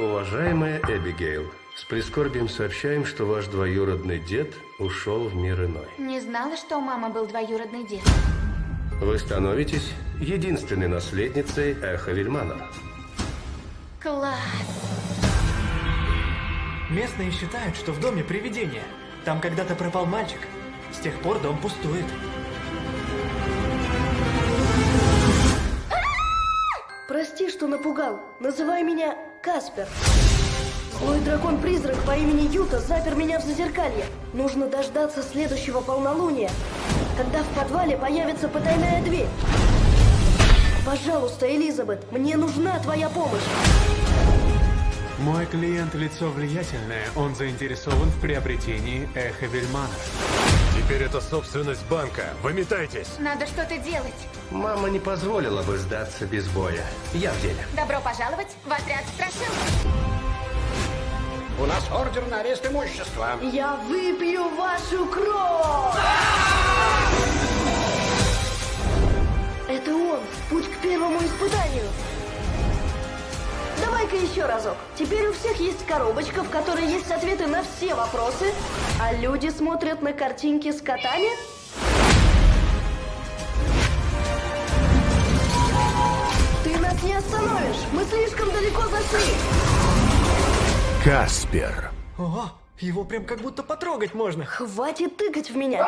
Уважаемая Эбигейл, с прискорбием сообщаем, что ваш двоюродный дед ушел в мир иной. Не знала, что у мамы был двоюродный дед. Вы становитесь единственной наследницей Эхо Вильмана. Класс! Местные считают, что в доме привидение. Там когда-то пропал мальчик. С тех пор дом пустует. Прости, что напугал. Называй меня Каспер. Злой дракон-призрак по имени Юта запер меня в зазеркалье. Нужно дождаться следующего полнолуния, когда в подвале появится потайная дверь. Пожалуйста, Элизабет, мне нужна твоя помощь. Мой клиент – лицо влиятельное. Он заинтересован в приобретении Эхо Вильмана. Теперь это собственность банка. Выметайтесь. Надо что-то делать. Мама не позволила бы сдаться без боя. Я в деле. Добро пожаловать в отряд страшил. У нас ордер на арест имущества. Я выпью вашу кровь! Это он. Путь к первому испытанию. Давай-ка еще разок. Теперь у всех есть коробочка, в которой есть ответы на все вопросы, а люди смотрят на картинки с котами. Ты нас не остановишь. Мы слишком далеко зашли. Каспер. О, его прям как будто потрогать можно. Хватит тыкать в меня.